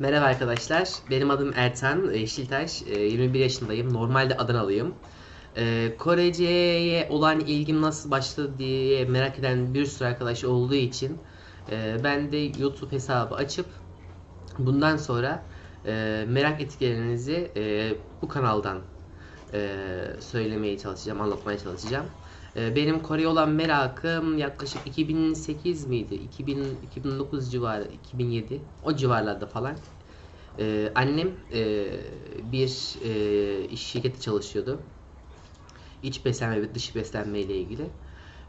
Merhaba arkadaşlar, benim adım Ertan Yeşiltaş, Ee, 21 yaşındayım, normalde Adanalıyım. Ee, Korece'ye olan ilgim nasıl başladı diye merak eden bir sürü arkadaş olduğu için e, ben de YouTube hesabı açıp bundan sonra e, merak ettiklerinizi e, bu kanaldan e, söylemeye çalışacağım, anlatmaya çalışacağım. E, benim Kore'ye olan merakım yaklaşık 2008 miydi? 2000, 2009 civarı, 2007 o civarlarda falan. E, annem e, bir e, iş şirketi çalışıyordu. İç beslenme ve dış beslenme ile ilgili.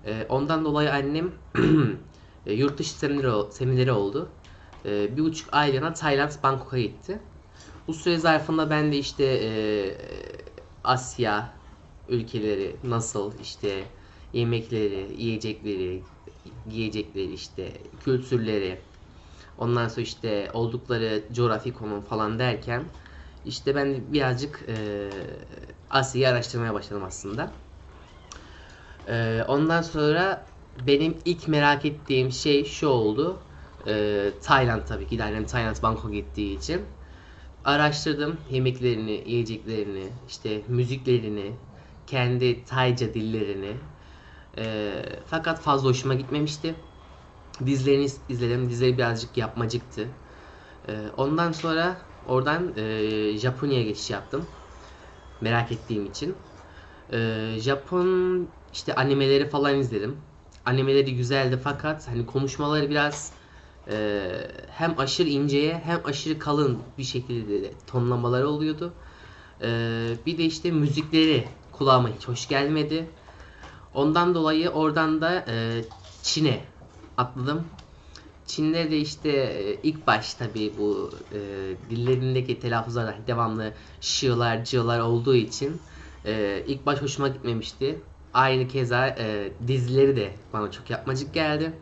E, ondan dolayı annem e, yurt dışı semineri, semineri oldu. E, bir buçuk aylığına Tayland, Bangkok'a gitti. Bu süre zarfında ben de işte e, Asya ülkeleri nasıl işte yemekleri, yiyecekleri, giyecekleri işte kültürleri ondan sonra işte oldukları coğrafi konum falan derken işte ben birazcık e, Asya'yı araştırmaya başladım aslında. E, ondan sonra benim ilk merak ettiğim şey şu oldu. E, Tayland tabii ki annem Tayland Bangkok gittiği için araştırdım yemeklerini, yiyeceklerini, işte müziklerini, kendi Tayca dillerini. Ee, fakat fazla hoşuma gitmemişti. Dizilerini izledim. Dizileri birazcık yapmacıktı. Ee, ondan sonra oradan e, Japonya'ya geçiş yaptım. Merak ettiğim için. Ee, Japon işte animeleri falan izledim. Animeleri güzeldi fakat hani konuşmaları biraz e, hem aşırı inceye hem aşırı kalın bir şekilde de tonlamaları oluyordu. E, bir de işte müzikleri kulağıma hiç hoş gelmedi. Ondan dolayı oradan da e, Çin'e atladım. Çin'de de işte e, ilk baş tabii bu e, dillerindeki telaffuzlar devamlı şılar, cılar olduğu için e, ilk baş hoşuma gitmemişti. Aynı keza e, dizileri de bana çok yapmacık geldi.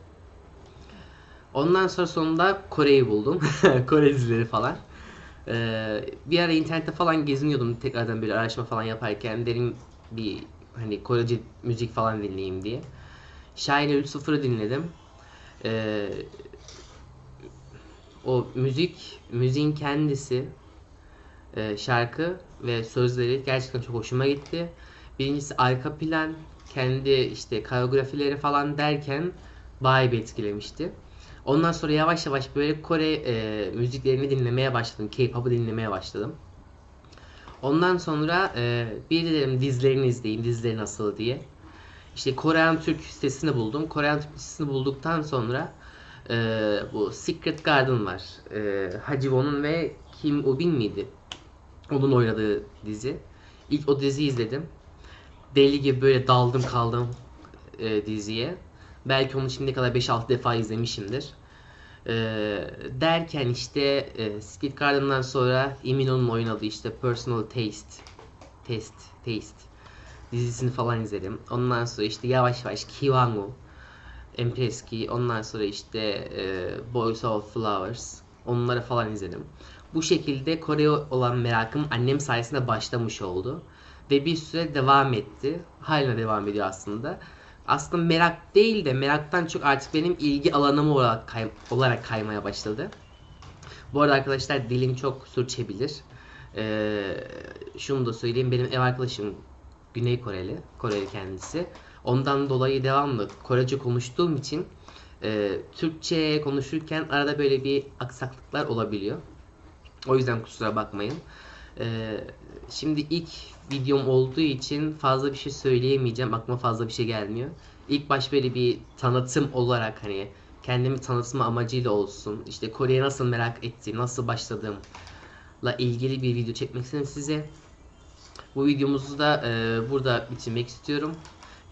Ondan sonra sonunda Kore'yi buldum. Kore dizileri falan. Ee, bir ara internette falan geziniyordum tekrardan böyle araştırma falan yaparken derim bir hani Korece müzik falan dinleyeyim diye. Şahin 3.0'ı dinledim. Ee, o müzik, müziğin kendisi, e, şarkı ve sözleri gerçekten çok hoşuma gitti. Birincisi arka plan, kendi işte koreografileri falan derken bayağı bir etkilemişti. Ondan sonra yavaş yavaş böyle Kore e, müziklerini dinlemeye başladım. K-pop'u dinlemeye başladım. Ondan sonra e, bir de dedim dizilerini izleyeyim, dizileri nasıl diye. İşte Korean Türk sitesini buldum. Korean Türk sitesini bulduktan sonra e, bu Secret Garden var. E, Hajiwon'un ve Kim Ubin miydi? Onun oynadığı dizi. İlk o diziyi izledim. Deli gibi böyle daldım kaldım e, diziye. Belki onu şimdiye kadar 5-6 defa izlemişimdir. Ee, derken işte e, Secret Garden'dan sonra Imino'nun oynadığı işte Personal Taste Test Taste dizisini falan izledim. Ondan sonra işte yavaş yavaş Kiwango Empreski ondan sonra işte e, Boys of Flowers onları falan izledim. Bu şekilde Kore'ye olan merakım annem sayesinde başlamış oldu. Ve bir süre devam etti. Hala devam ediyor aslında aslında merak değil de meraktan çok artık benim ilgi alanım olarak, kay olarak kaymaya başladı. Bu arada arkadaşlar dilim çok sürçebilir. Ee, şunu da söyleyeyim benim ev arkadaşım Güney Koreli, Koreli kendisi. Ondan dolayı devamlı Korece konuştuğum için e, Türkçe konuşurken arada böyle bir aksaklıklar olabiliyor. O yüzden kusura bakmayın. Ee, şimdi ilk videom olduğu için fazla bir şey söyleyemeyeceğim. Aklıma fazla bir şey gelmiyor. İlk baş böyle bir tanıtım olarak hani kendimi tanıtma amacıyla olsun. İşte Kore'ye nasıl merak ettiğim, nasıl başladığımla ilgili bir video çekmek istedim size. Bu videomuzu da e, burada bitirmek istiyorum.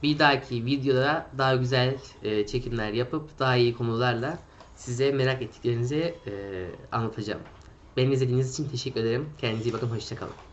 Bir dahaki videoda daha güzel e, çekimler yapıp daha iyi konularla size merak ettiklerinizi e, anlatacağım. Beni izlediğiniz için teşekkür ederim. Kendinize iyi bakın. Hoşçakalın.